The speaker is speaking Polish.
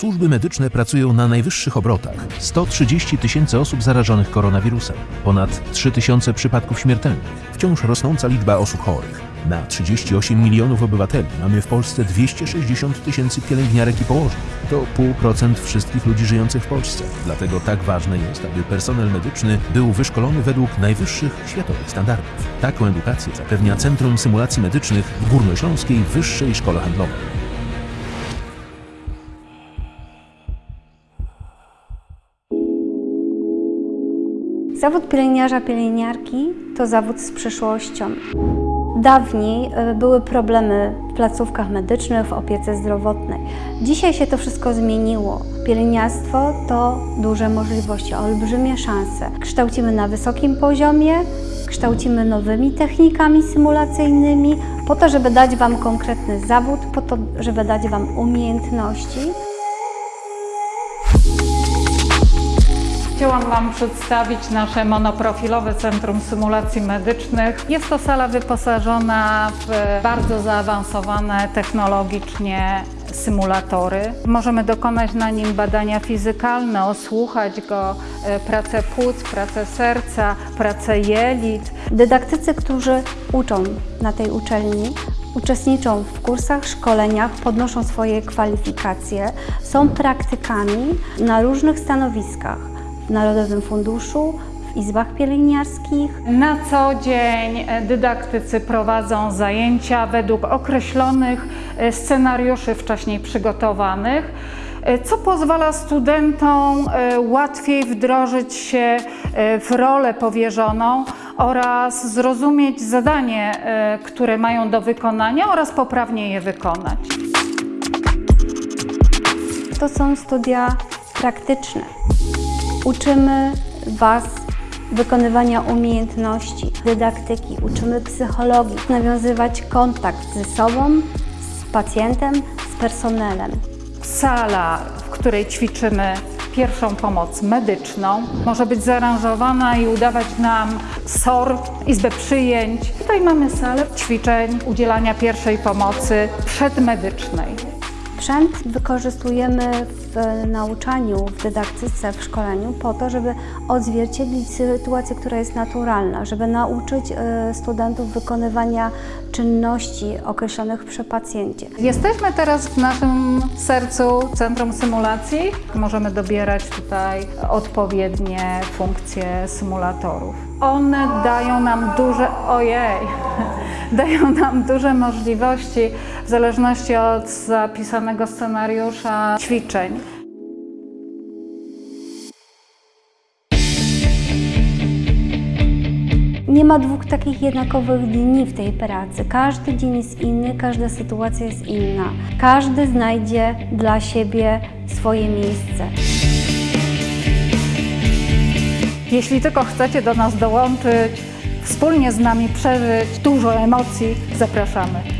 Służby medyczne pracują na najwyższych obrotach. 130 tysięcy osób zarażonych koronawirusem, ponad 3 tysiące przypadków śmiertelnych, wciąż rosnąca liczba osób chorych. Na 38 milionów obywateli mamy w Polsce 260 tysięcy pielęgniarek i położnych. To 0,5% wszystkich ludzi żyjących w Polsce. Dlatego tak ważne jest, aby personel medyczny był wyszkolony według najwyższych światowych standardów. Taką edukację zapewnia Centrum Symulacji Medycznych w Górnośląskiej Wyższej Szkole Handlowej. Zawód pielęgniarza, pielęgniarki to zawód z przyszłością. Dawniej y, były problemy w placówkach medycznych, w opiece zdrowotnej. Dzisiaj się to wszystko zmieniło. Pielęgniarstwo to duże możliwości, olbrzymie szanse. Kształcimy na wysokim poziomie, kształcimy nowymi technikami symulacyjnymi, po to, żeby dać Wam konkretny zawód, po to, żeby dać Wam umiejętności. Chciałam Wam przedstawić nasze monoprofilowe Centrum Symulacji Medycznych. Jest to sala wyposażona w bardzo zaawansowane technologicznie symulatory. Możemy dokonać na nim badania fizykalne, osłuchać go, e, pracę płuc, pracę serca, pracę jelit. Dydaktycy, którzy uczą na tej uczelni, uczestniczą w kursach, szkoleniach, podnoszą swoje kwalifikacje, są praktykami na różnych stanowiskach w Narodowym Funduszu, w izbach pielęgniarskich. Na co dzień dydaktycy prowadzą zajęcia według określonych e, scenariuszy wcześniej przygotowanych, e, co pozwala studentom e, łatwiej wdrożyć się w rolę powierzoną oraz zrozumieć zadanie, które mają do wykonania oraz poprawnie je wykonać. To są studia praktyczne. Uczymy Was wykonywania umiejętności, dydaktyki, uczymy psychologii, nawiązywać kontakt ze sobą, z pacjentem, z personelem. Sala, w której ćwiczymy pierwszą pomoc medyczną, może być zaaranżowana i udawać nam SOR, izbę przyjęć. Tutaj mamy salę ćwiczeń udzielania pierwszej pomocy przedmedycznej. Sprzęt wykorzystujemy w nauczaniu, w dydaktyce, w szkoleniu po to, żeby odzwierciedlić sytuację, która jest naturalna, żeby nauczyć e, studentów wykonywania czynności określonych przy pacjencie. Jesteśmy teraz w naszym sercu Centrum Symulacji. Możemy dobierać tutaj odpowiednie funkcje symulatorów. One dają nam duże, ojej, dają nam duże możliwości w zależności od zapisanego scenariusza ćwiczeń. Nie ma dwóch takich jednakowych dni w tej pracy. Każdy dzień jest inny, każda sytuacja jest inna. Każdy znajdzie dla siebie swoje miejsce. Jeśli tylko chcecie do nas dołączyć, wspólnie z nami przeżyć dużo emocji, zapraszamy.